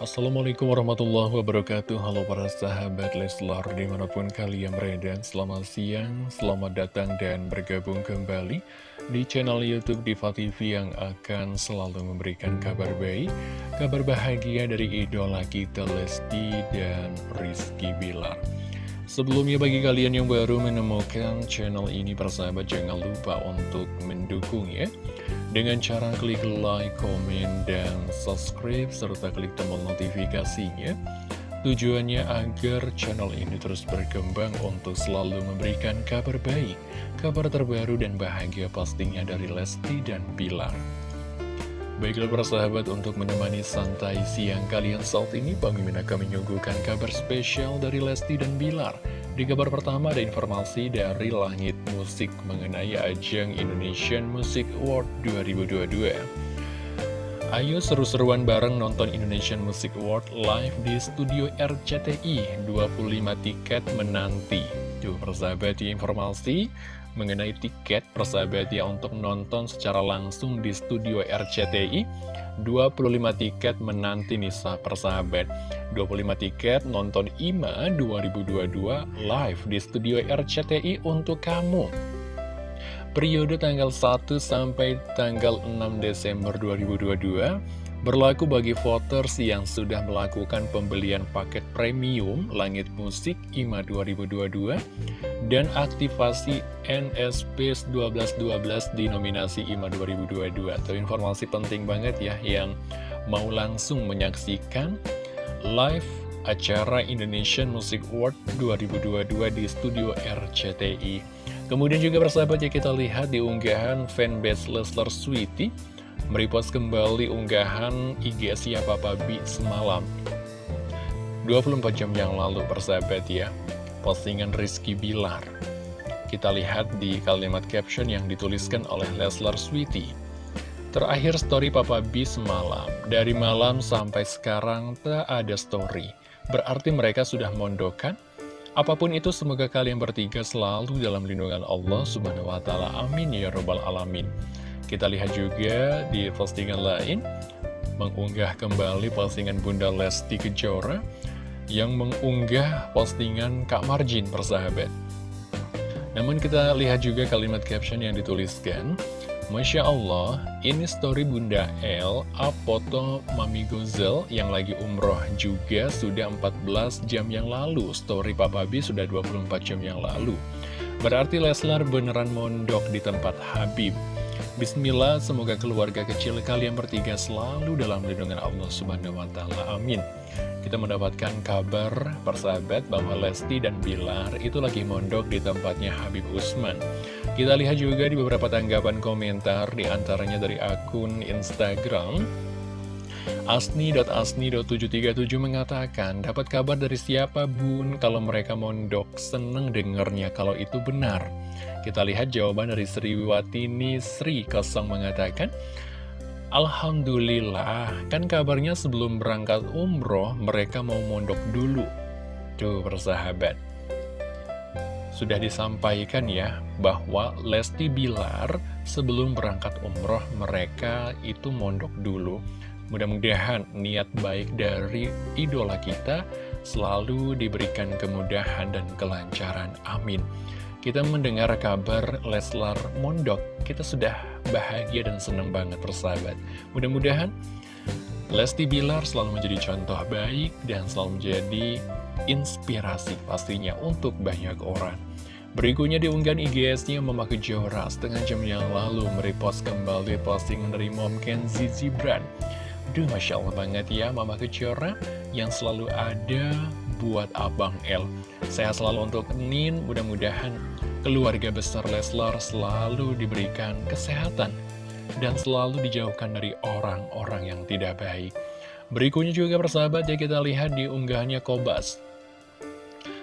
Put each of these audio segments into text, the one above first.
Assalamualaikum warahmatullahi wabarakatuh. Halo para sahabat Leslar di mana pun kalian berada Selamat siang, selamat datang dan bergabung kembali Di channel Youtube Diva TV yang akan selalu memberikan kabar baik Kabar bahagia dari idola kita Lesti dan Rizky Bilar. Sebelumnya bagi kalian yang baru menemukan channel ini persahabat jangan lupa untuk mendukung ya Dengan cara klik like, komen, dan subscribe serta klik tombol notifikasinya Tujuannya agar channel ini terus berkembang untuk selalu memberikan kabar baik, kabar terbaru dan bahagia pastinya dari Lesti dan Bilar. Baiklah para sahabat untuk menemani santai siang kalian saat ini Bang Mimin akan menyuguhkan kabar spesial dari Lesti dan Bilar Di kabar pertama ada informasi dari Langit Musik mengenai ajang Indonesian Music Award 2022 Ayo seru-seruan bareng nonton Indonesian Music Award live di studio RCTI 25 tiket menanti. Tuh persahabat di informasi mengenai tiket persahabat ya untuk nonton secara langsung di studio RCTI 25 tiket menanti nih persahabat. 25 tiket nonton IMA 2022 live di studio RCTI untuk kamu. Periode tanggal 1 sampai tanggal 6 Desember 2022 Berlaku bagi voters yang sudah melakukan pembelian paket premium Langit Musik IMA 2022 dan aktivasi NSP 1212 di nominasi IMA 2022. Itu informasi penting banget ya yang mau langsung menyaksikan live acara Indonesian Music Award 2022 di studio RCTI. Kemudian juga persahabat ya kita lihat di unggahan fanbase Lesler Sweetie merepost kembali unggahan IG siapa Bi semalam 24 jam yang lalu persahabat ya postingan Rizky Bilar kita lihat di kalimat caption yang dituliskan oleh Leslar Sweetie Terakhir story Papa B semalam, dari malam sampai sekarang tak ada story. Berarti mereka sudah mondokan? Apa pun itu semoga kalian bertiga selalu dalam lindungan Allah subhanahu wa ta'ala. Amin ya robbal alamin. Kita lihat juga di postingan lain, mengunggah kembali postingan Bunda Lesti Kejora, yang mengunggah postingan Kak Marjin persahabat. Namun kita lihat juga kalimat caption yang dituliskan, Masya Allah, ini story Bunda L, up foto Mami Gozel yang lagi umroh juga sudah 14 jam yang lalu. Story Papa B sudah 24 jam yang lalu. Berarti Leslar beneran mondok di tempat Habib. Bismillah, semoga keluarga kecil kalian bertiga selalu dalam lindungan Allah Subhanahu wa Ta'ala. Amin. Kita mendapatkan kabar persahabat bahwa Lesti dan Bilar itu lagi mondok di tempatnya Habib Usman. Kita lihat juga di beberapa tanggapan komentar, di antaranya dari akun Instagram. Asni.asni.737 mengatakan, dapat kabar dari siapa bun kalau mereka mondok, seneng dengernya kalau itu benar. Kita lihat jawaban dari Sri Watini Sri Kosong mengatakan, Alhamdulillah, kan kabarnya sebelum berangkat umroh, mereka mau mondok dulu. Tuh, persahabat. Sudah disampaikan ya, bahwa Lesti Bilar sebelum berangkat umroh, mereka itu mondok dulu. Mudah-mudahan niat baik dari idola kita selalu diberikan kemudahan dan kelancaran. Amin. Kita mendengar kabar Leslar Mondok, kita sudah bahagia dan senang banget persahabat. Mudah-mudahan Lesti Bilar selalu menjadi contoh baik dan selalu menjadi inspirasi pastinya untuk banyak orang. Berikutnya diunggah IGS-nya Mama Kejora setengah jam yang lalu merepost kembali postingan dari Mom Kenzi Zibran. Duh, Masya Allah banget ya Mama Kejora yang selalu ada buat Abang L. Sehat selalu untuk Nin, mudah-mudahan keluarga besar Leslar selalu diberikan kesehatan dan selalu dijauhkan dari orang-orang yang tidak baik. Berikutnya juga persahabat ya kita lihat di unggahannya Kobas.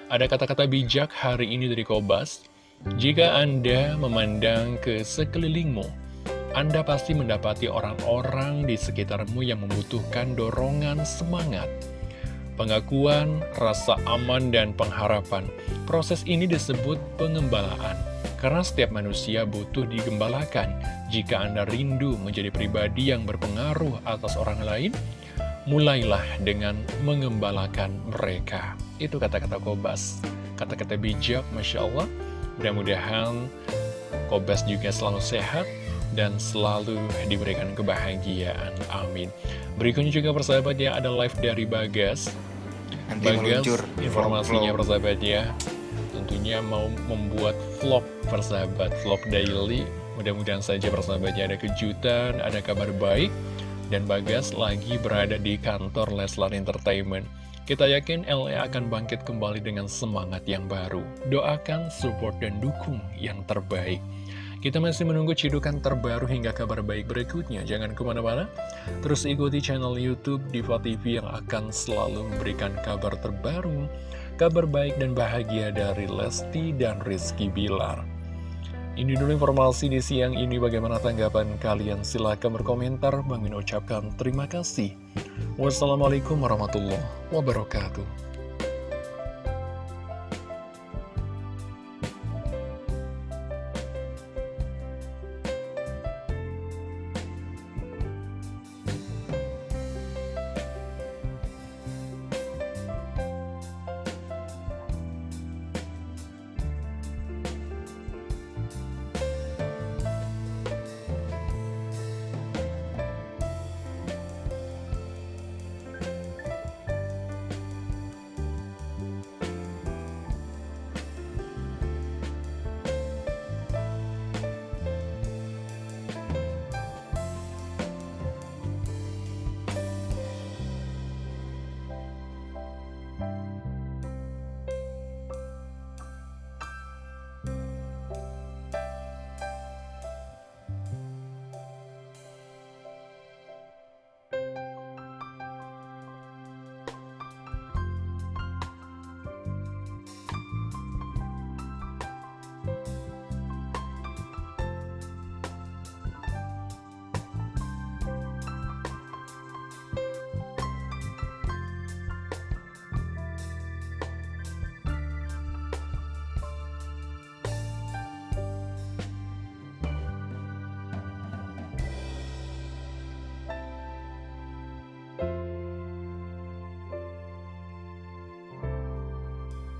Ada kata-kata bijak hari ini dari Kobas. Jika Anda memandang ke sekelilingmu, anda pasti mendapati orang-orang di sekitarmu yang membutuhkan dorongan semangat, pengakuan, rasa aman, dan pengharapan. Proses ini disebut pengembalaan, karena setiap manusia butuh digembalakan. Jika Anda rindu menjadi pribadi yang berpengaruh atas orang lain, mulailah dengan mengembalakan mereka. Itu kata-kata Kobas. Kata-kata bijak, Masya Allah. Mudah-mudahan Kobas juga selalu sehat dan selalu diberikan kebahagiaan. Amin. Berikutnya juga persahabat ya, ada live dari Bagas. Nanti Bagas, meluncur informasinya persahabat ya. Tentunya mau membuat vlog persahabat, vlog daily. Mudah-mudahan saja persahabatnya ada kejutan, ada kabar baik dan Bagas lagi berada di kantor Leslar Entertainment. Kita yakin LE akan bangkit kembali dengan semangat yang baru. Doakan, support, dan dukung yang terbaik. Kita masih menunggu cidukan terbaru hingga kabar baik berikutnya. Jangan ke mana-mana. Terus ikuti channel Youtube Diva TV yang akan selalu memberikan kabar terbaru, kabar baik dan bahagia dari Lesti dan Rizky Bilar. Ini dulu informasi di siang ini bagaimana tanggapan kalian silahkan berkomentar Bang ucapkan terima kasih Wassalamualaikum warahmatullahi wabarakatuh